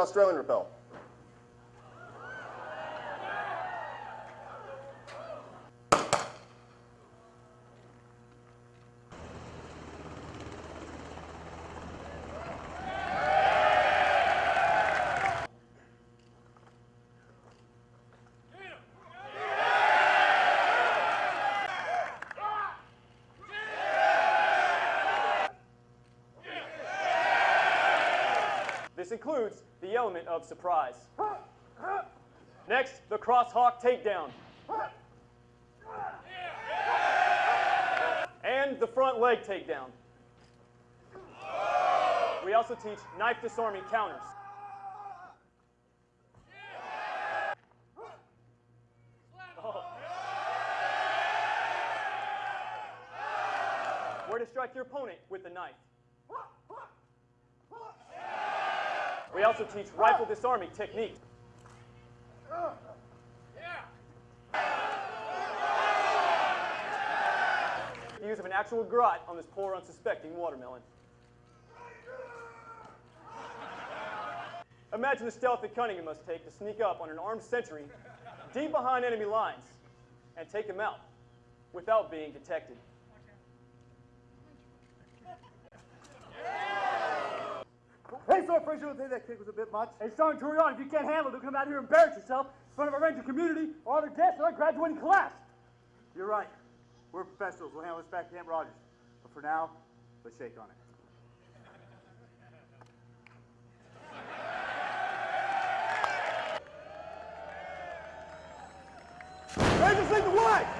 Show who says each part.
Speaker 1: Australian rappel.
Speaker 2: Includes the element of surprise. Next, the cross-hawk takedown. And the front leg takedown. We also teach knife disarming counters. Where to strike your opponent with the knife. We also teach rifle disarming technique. The use of an actual garrote on this poor unsuspecting watermelon. Imagine the stealth and cunning it must take to sneak up on an armed sentry deep behind enemy lines and take him out without being detected.
Speaker 3: Sergeant Frazier, don't think that kick was a bit much. Hey, Sergeant Turion, if you can't handle it, don't come out here and embarrass yourself in front of a Ranger community or other guests or a graduating class. You're right. We're professionals. We'll handle this back at Camp Rogers. But for now, let's shake on it.
Speaker 1: Rangers lead the way!